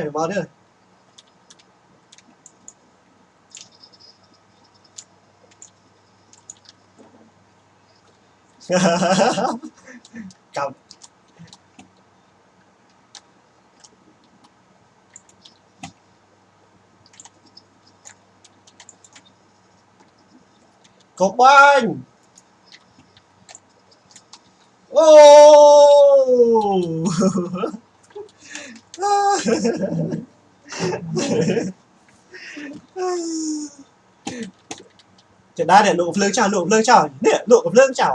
này vào đây. Cầm. Cột banh. Oh จะได้เนี่ยลูกเพลิงเจ้าลูกเพลิงเจ้าเนี่ยลูกกับเพลิงเจ้า